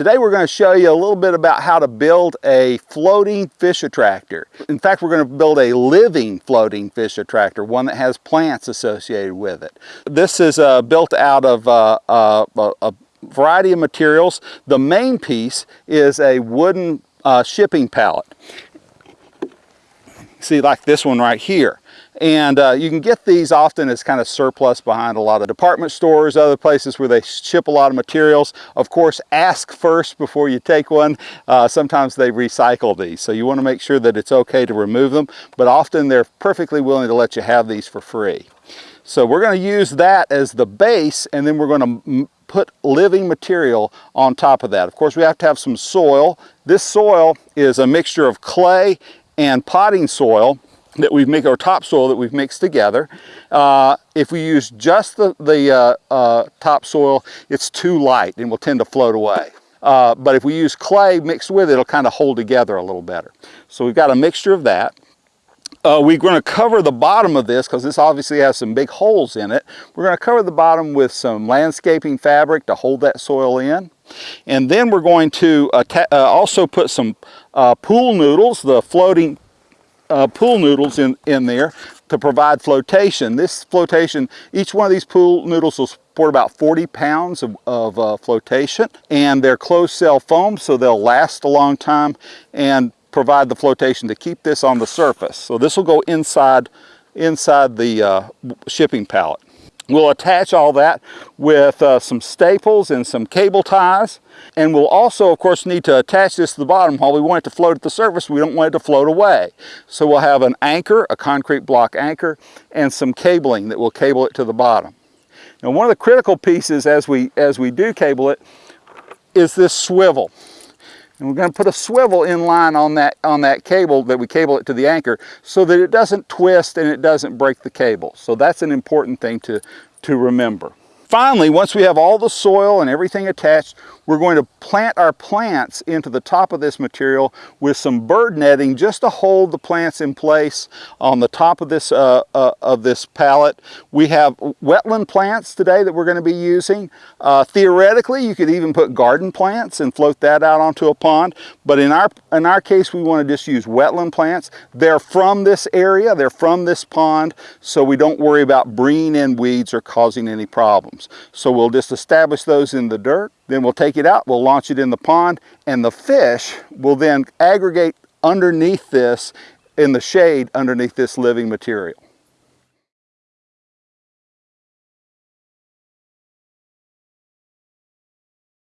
Today we're going to show you a little bit about how to build a floating fish attractor. In fact, we're going to build a living floating fish attractor, one that has plants associated with it. This is uh, built out of uh, uh, a variety of materials. The main piece is a wooden uh, shipping pallet. See, like this one right here. And uh, you can get these often as kind of surplus behind a lot of department stores, other places where they ship a lot of materials. Of course, ask first before you take one. Uh, sometimes they recycle these, so you want to make sure that it's okay to remove them, but often they're perfectly willing to let you have these for free. So we're going to use that as the base, and then we're going to put living material on top of that. Of course, we have to have some soil. This soil is a mixture of clay and potting soil that we've mixed, or topsoil that we've mixed together. Uh, if we use just the, the uh, uh, topsoil, it's too light and will tend to float away. Uh, but if we use clay mixed with it, it'll kind of hold together a little better. So we've got a mixture of that. Uh, we're going to cover the bottom of this because this obviously has some big holes in it. We're going to cover the bottom with some landscaping fabric to hold that soil in. And then we're going to uh, also put some pool noodles, the floating uh, pool noodles in, in there to provide flotation. This flotation, each one of these pool noodles will support about 40 pounds of, of uh, flotation and they're closed cell foam so they'll last a long time and provide the flotation to keep this on the surface. So this will go inside, inside the uh, shipping pallet. We'll attach all that with uh, some staples and some cable ties. And we'll also, of course, need to attach this to the bottom. While we want it to float at the surface, we don't want it to float away. So we'll have an anchor, a concrete block anchor, and some cabling that will cable it to the bottom. Now, one of the critical pieces as we, as we do cable it is this swivel. And we're going to put a swivel in line on that, on that cable that we cable it to the anchor so that it doesn't twist and it doesn't break the cable. So that's an important thing to, to remember. Finally, once we have all the soil and everything attached, we're going to plant our plants into the top of this material with some bird netting just to hold the plants in place on the top of this, uh, uh, of this pallet. We have wetland plants today that we're going to be using. Uh, theoretically, you could even put garden plants and float that out onto a pond, but in our, in our case, we want to just use wetland plants. They're from this area, they're from this pond, so we don't worry about bringing in weeds or causing any problems. So we'll just establish those in the dirt then we'll take it out, we'll launch it in the pond, and the fish will then aggregate underneath this in the shade underneath this living material.